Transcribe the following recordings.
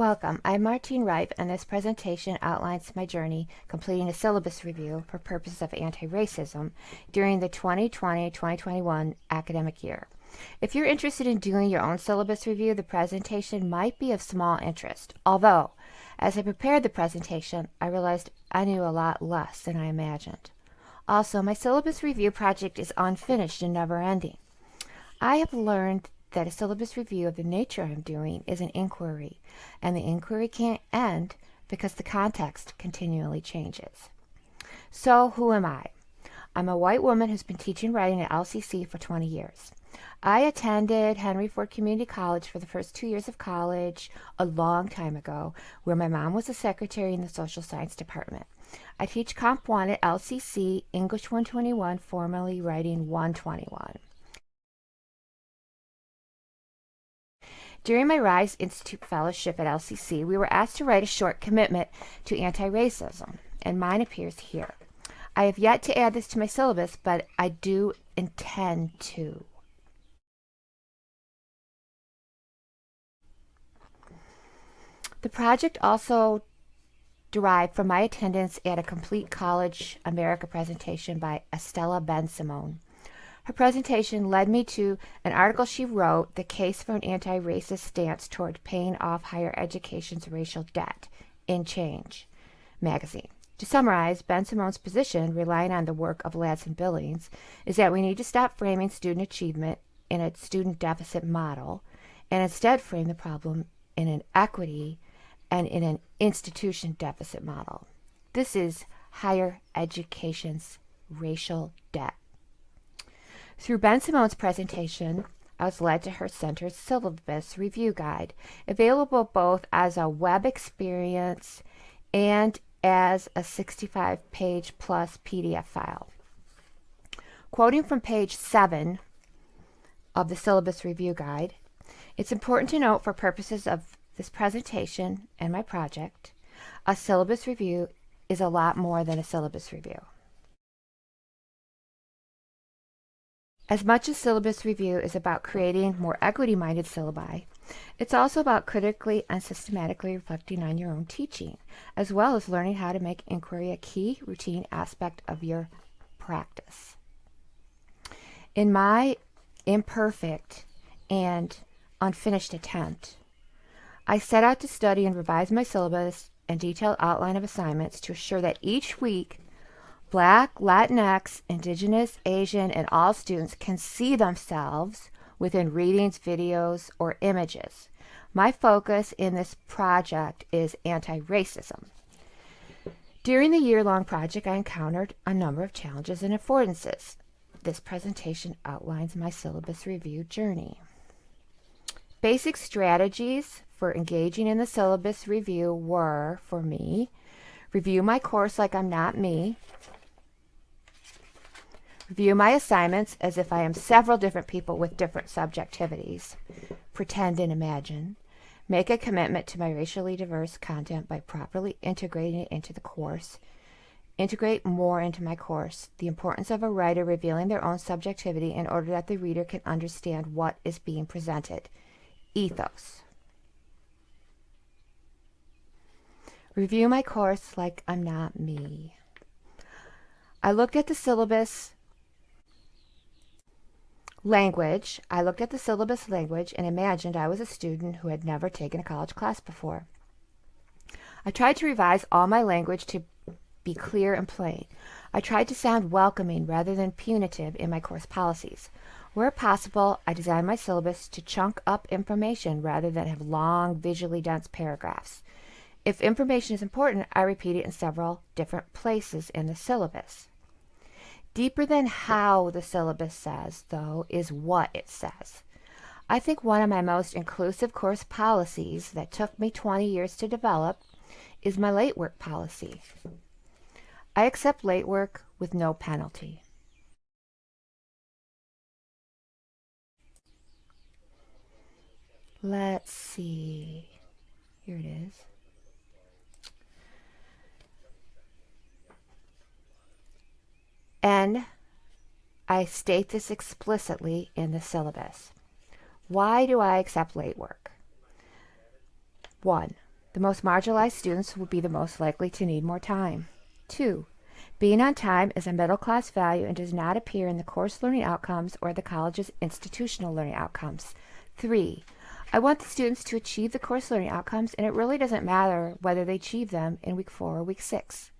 Welcome, I'm Martine Ripe and this presentation outlines my journey completing a syllabus review for purposes of anti-racism during the 2020-2021 academic year. If you're interested in doing your own syllabus review, the presentation might be of small interest. Although, as I prepared the presentation, I realized I knew a lot less than I imagined. Also, my syllabus review project is unfinished and never ending. I have learned that a syllabus review of the nature I'm doing is an inquiry, and the inquiry can't end because the context continually changes. So, who am I? I'm a white woman who's been teaching writing at LCC for 20 years. I attended Henry Ford Community College for the first two years of college a long time ago, where my mom was a secretary in the social science department. I teach Comp 1 at LCC, English 121, formerly Writing 121. During my RISE Institute Fellowship at LCC, we were asked to write a short commitment to anti-racism, and mine appears here. I have yet to add this to my syllabus, but I do intend to. The project also derived from my attendance at a Complete College America presentation by Estela Bensimon. Her presentation led me to an article she wrote, The Case for an Anti-Racist Stance Toward Paying Off Higher Education's Racial Debt, in Change magazine. To summarize, Bensimon's position, relying on the work of Ladson Billings, is that we need to stop framing student achievement in a student deficit model and instead frame the problem in an equity and in an institution deficit model. This is higher education's racial debt. Through Bensimon's presentation, I was led to her center's syllabus review guide, available both as a web experience and as a 65 page plus PDF file. Quoting from page 7 of the syllabus review guide, it's important to note for purposes of this presentation and my project, a syllabus review is a lot more than a syllabus review. As much as syllabus review is about creating more equity-minded syllabi, it's also about critically and systematically reflecting on your own teaching, as well as learning how to make inquiry a key routine aspect of your practice. In my imperfect and unfinished attempt I set out to study and revise my syllabus and detailed outline of assignments to assure that each week Black, Latinx, Indigenous, Asian, and all students can see themselves within readings, videos, or images. My focus in this project is anti-racism. During the year-long project, I encountered a number of challenges and affordances. This presentation outlines my syllabus review journey. Basic strategies for engaging in the syllabus review were, for me, review my course like I'm not me, review my assignments as if I am several different people with different subjectivities, pretend and imagine, make a commitment to my racially diverse content by properly integrating it into the course, integrate more into my course, the importance of a writer revealing their own subjectivity in order that the reader can understand what is being presented, ethos. Review my course like I'm not me. I looked at the syllabus language. I looked at the syllabus language and imagined I was a student who had never taken a college class before. I tried to revise all my language to be clear and plain. I tried to sound welcoming rather than punitive in my course policies. Where possible, I designed my syllabus to chunk up information rather than have long, visually dense paragraphs. If information is important, I repeat it in several different places in the syllabus. Deeper than how the syllabus says, though, is what it says. I think one of my most inclusive course policies that took me 20 years to develop is my late work policy. I accept late work with no penalty. Let's see. Here it is. And I state this explicitly in the syllabus. Why do I accept late work? One, The most marginalized students will be the most likely to need more time. 2. Being on time is a middle class value and does not appear in the course learning outcomes or the college's institutional learning outcomes. 3. I want the students to achieve the course learning outcomes and it really doesn't matter whether they achieve them in week 4 or week 6.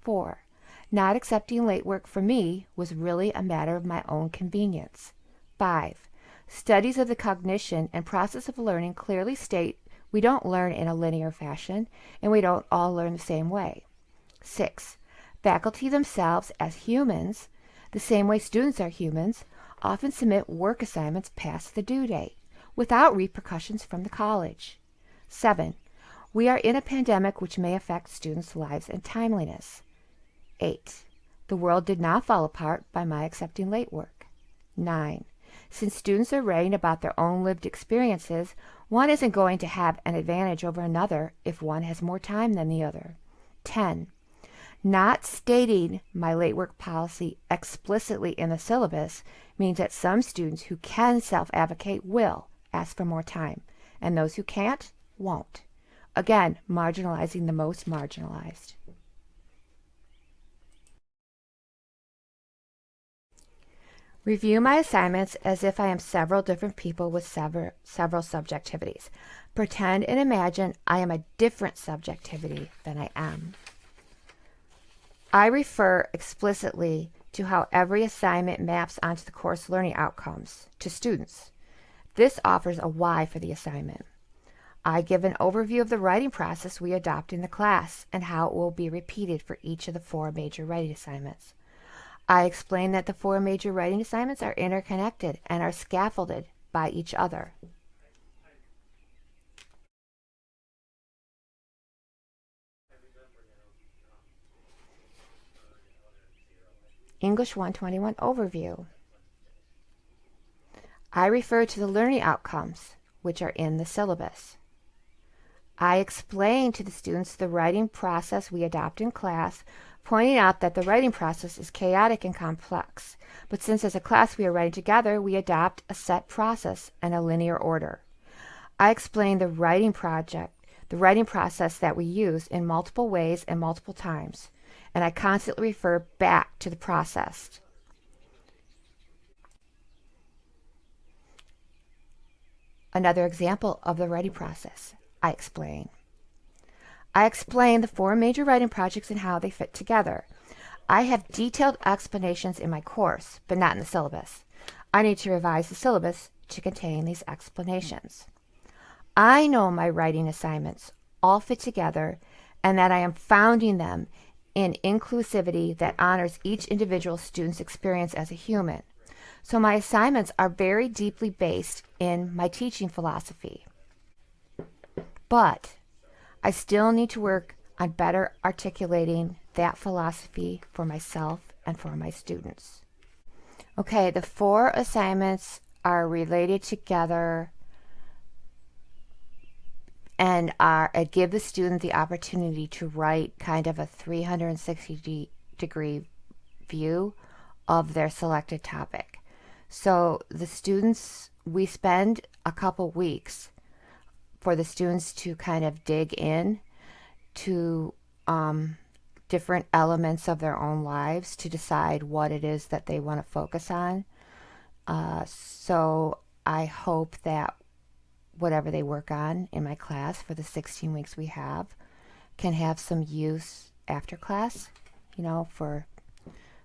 4. Not accepting late work for me was really a matter of my own convenience. 5. Studies of the cognition and process of learning clearly state we don't learn in a linear fashion and we don't all learn the same way. 6. Faculty themselves, as humans, the same way students are humans, often submit work assignments past the due date without repercussions from the college. 7. We are in a pandemic which may affect students' lives and timeliness. 8. The world did not fall apart by my accepting late work. 9. Since students are writing about their own lived experiences, one isn't going to have an advantage over another if one has more time than the other. 10. Not stating my late work policy explicitly in the syllabus means that some students who can self-advocate will ask for more time, and those who can't won't. Again, marginalizing the most marginalized. Review my assignments as if I am several different people with several, several subjectivities. Pretend and imagine I am a different subjectivity than I am. I refer explicitly to how every assignment maps onto the course learning outcomes to students. This offers a why for the assignment. I give an overview of the writing process we adopt in the class and how it will be repeated for each of the four major writing assignments. I explain that the four major writing assignments are interconnected and are scaffolded by each other. English 121 Overview. I refer to the learning outcomes, which are in the syllabus. I explain to the students the writing process we adopt in class pointing out that the writing process is chaotic and complex, but since as a class we are writing together, we adopt a set process and a linear order. I explain the writing project, the writing process that we use in multiple ways and multiple times, and I constantly refer back to the process. Another example of the writing process, I explain. I explain the four major writing projects and how they fit together. I have detailed explanations in my course, but not in the syllabus. I need to revise the syllabus to contain these explanations. I know my writing assignments all fit together and that I am founding them in inclusivity that honors each individual student's experience as a human. So my assignments are very deeply based in my teaching philosophy. But I still need to work on better articulating that philosophy for myself and for my students. Okay, the four assignments are related together and are uh, give the student the opportunity to write kind of a 360 degree view of their selected topic. So the students, we spend a couple weeks for the students to kind of dig in to um, different elements of their own lives to decide what it is that they want to focus on. Uh, so I hope that whatever they work on in my class for the 16 weeks we have can have some use after class, you know, for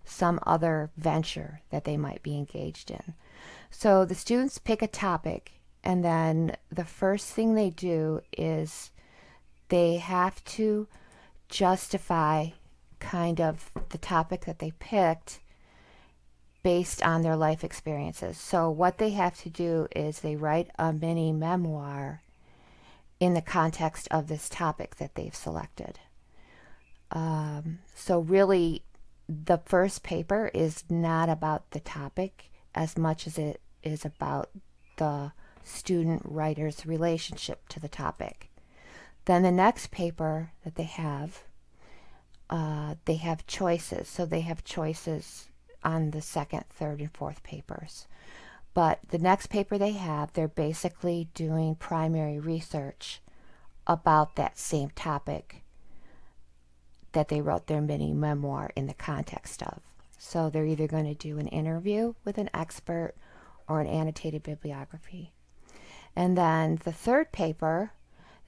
some other venture that they might be engaged in. So the students pick a topic and then the first thing they do is they have to justify kind of the topic that they picked based on their life experiences. So what they have to do is they write a mini memoir in the context of this topic that they've selected. Um, so really, the first paper is not about the topic as much as it is about the student-writer's relationship to the topic. Then the next paper that they have, uh, they have choices. So they have choices on the second, third, and fourth papers. But the next paper they have, they're basically doing primary research about that same topic that they wrote their mini memoir in the context of. So they're either going to do an interview with an expert or an annotated bibliography. And then the third paper,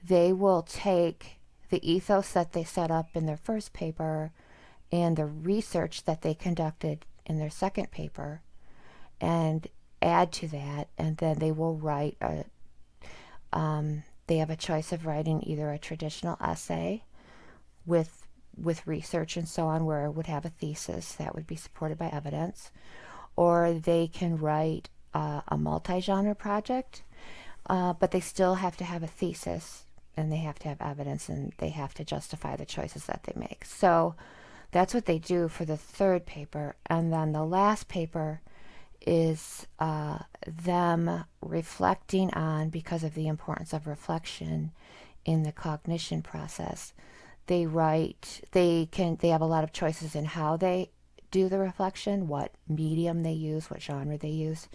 they will take the ethos that they set up in their first paper and the research that they conducted in their second paper and add to that. And then they will write a um, they have a choice of writing either a traditional essay with with research and so on where it would have a thesis that would be supported by evidence or they can write uh, a multi-genre project uh, but they still have to have a thesis and they have to have evidence and they have to justify the choices that they make. So that's what they do for the third paper. And then the last paper is uh, them reflecting on, because of the importance of reflection in the cognition process, they write, they can, they have a lot of choices in how they do the reflection, what medium they use, what genre they use,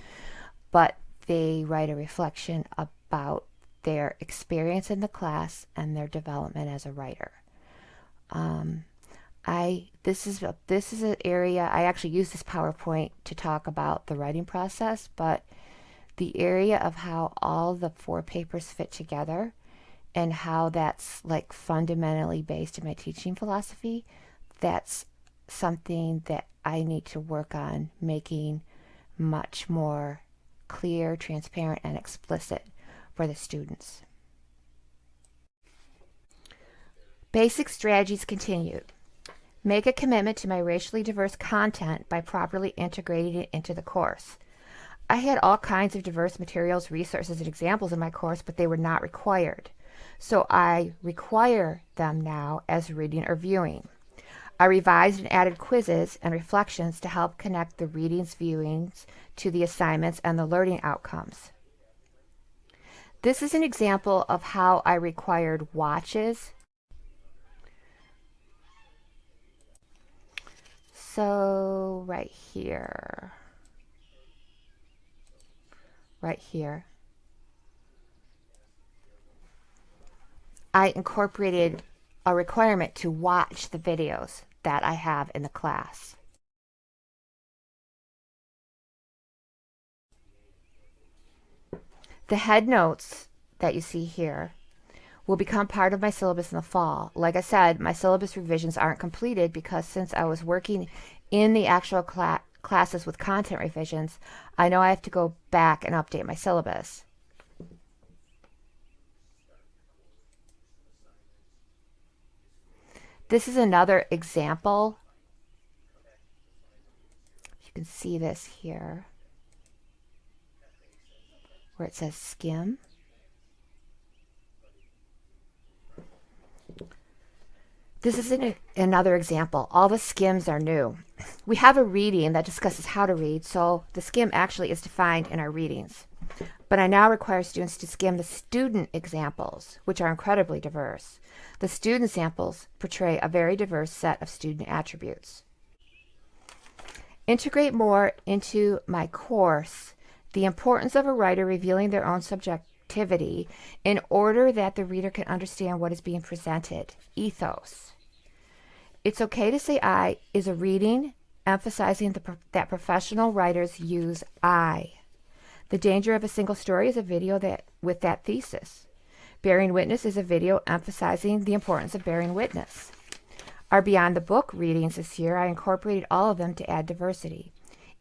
but they write a reflection about their experience in the class and their development as a writer. Um, I this is a, this is an area I actually use this PowerPoint to talk about the writing process, but the area of how all the four papers fit together and how that's like fundamentally based in my teaching philosophy, that's something that I need to work on making much more clear, transparent, and explicit for the students. Basic strategies continued. Make a commitment to my racially diverse content by properly integrating it into the course. I had all kinds of diverse materials, resources, and examples in my course, but they were not required. So I require them now as reading or viewing. I revised and added quizzes and reflections to help connect the readings, viewings to the assignments and the learning outcomes. This is an example of how I required watches, So right here, right here, I incorporated a requirement to watch the videos that I have in the class. The head notes that you see here will become part of my syllabus in the fall. Like I said, my syllabus revisions aren't completed because since I was working in the actual cla classes with content revisions, I know I have to go back and update my syllabus. This is another example. You can see this here where it says skim. This is an, another example. All the skims are new. We have a reading that discusses how to read, so the skim actually is defined in our readings. But I now require students to skim the student examples, which are incredibly diverse. The student samples portray a very diverse set of student attributes. Integrate more into my course the importance of a writer revealing their own subjectivity in order that the reader can understand what is being presented. Ethos. It's okay to say I is a reading emphasizing the, that professional writers use I. The danger of a single story is a video that with that thesis. Bearing witness is a video emphasizing the importance of bearing witness. Our Beyond the Book readings this year, I incorporated all of them to add diversity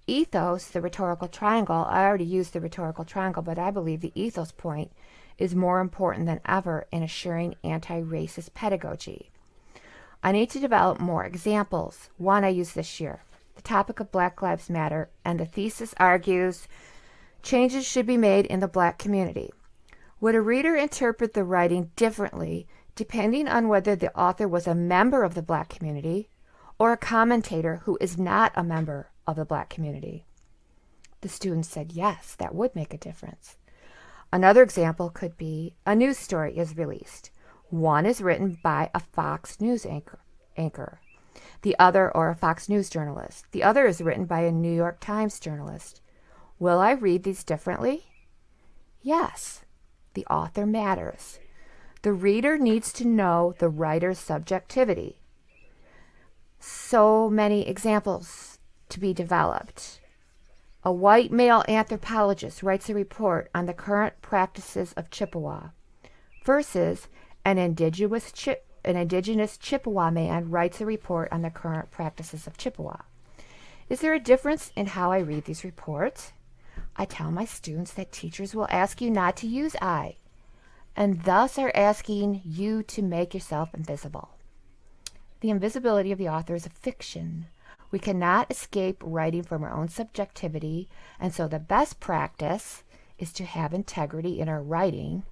ethos, the rhetorical triangle, I already used the rhetorical triangle, but I believe the ethos point is more important than ever in assuring anti-racist pedagogy. I need to develop more examples. One I used this year, the topic of Black Lives Matter, and the thesis argues changes should be made in the black community. Would a reader interpret the writing differently depending on whether the author was a member of the black community or a commentator who is not a member of the black community? The students said yes, that would make a difference. Another example could be a news story is released. One is written by a Fox News anchor, anchor, the other or a Fox News journalist. The other is written by a New York Times journalist. Will I read these differently? Yes, the author matters. The reader needs to know the writer's subjectivity. So many examples to be developed. A white male anthropologist writes a report on the current practices of Chippewa versus an indigenous, an indigenous Chippewa man writes a report on the current practices of Chippewa. Is there a difference in how I read these reports? I tell my students that teachers will ask you not to use I, and thus are asking you to make yourself invisible. The invisibility of the author is a fiction. We cannot escape writing from our own subjectivity, and so the best practice is to have integrity in our writing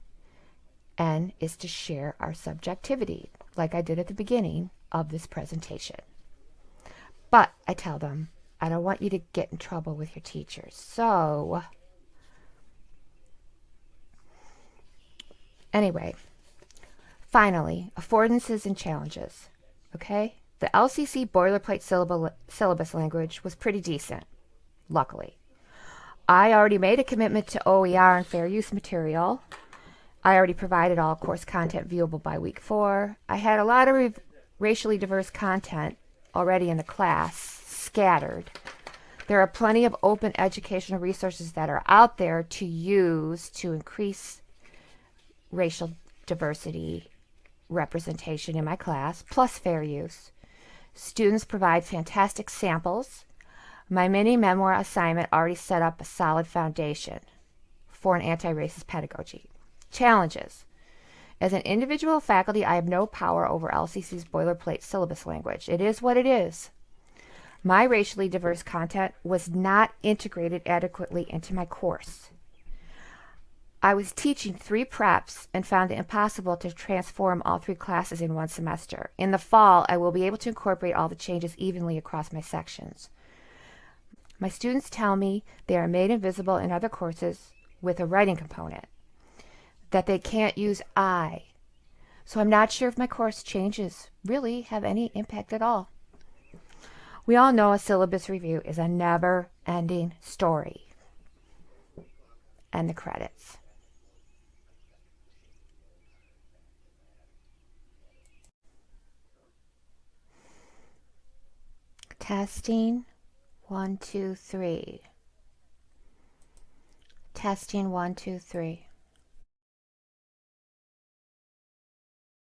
and is to share our subjectivity, like I did at the beginning of this presentation. But I tell them, I don't want you to get in trouble with your teachers. So, anyway, finally, affordances and challenges. Okay? The LCC boilerplate syllabus language was pretty decent, luckily. I already made a commitment to OER and fair use material. I already provided all course content viewable by week four. I had a lot of racially diverse content already in the class, scattered. There are plenty of open educational resources that are out there to use to increase racial diversity representation in my class, plus fair use. Students provide fantastic samples. My mini memoir assignment already set up a solid foundation for an anti-racist pedagogy. Challenges. As an individual faculty, I have no power over LCC's boilerplate syllabus language. It is what it is. My racially diverse content was not integrated adequately into my course. I was teaching three preps and found it impossible to transform all three classes in one semester. In the fall, I will be able to incorporate all the changes evenly across my sections. My students tell me they are made invisible in other courses with a writing component, that they can't use I. So I'm not sure if my course changes really have any impact at all. We all know a syllabus review is a never-ending story. And the credits. Testing one, two, three. Testing one, two, three.